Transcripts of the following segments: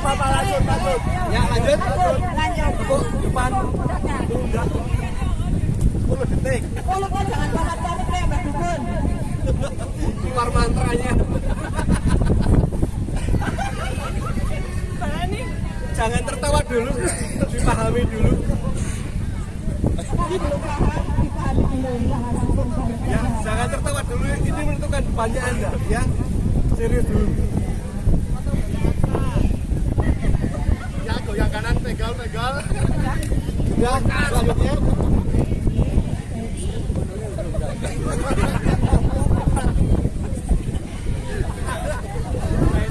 apa-apa lanjut lanjut. Ya lanjut. Lanjut. Untuk depan. Tunda 10 detik. 10 pun jangan panas-panas ya Mbak Dukun. Keluar mantranya. Jangan tertawa dulu. Dipahami dulu. Ya jangan tertawa dulu. Ini menentukan depannya anda. Ya serius dulu. Ya, goyang kanan, pegal, pegal. Ya, selanjutnya.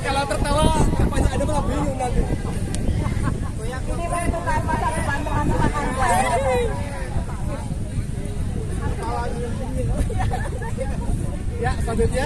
Kalau tertawa, depannya Anda malah bingung nanti. Ini menentukan masa depan teman-teman. Ya, selanjutnya.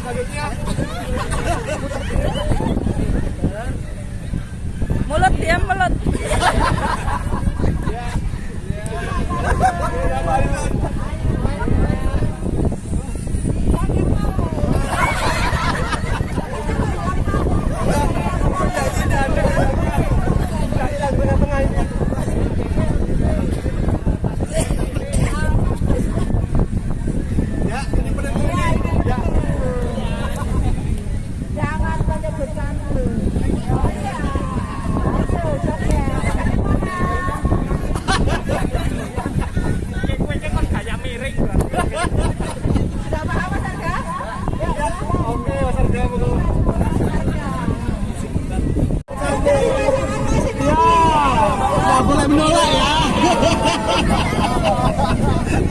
Mulut dia mulut. Look,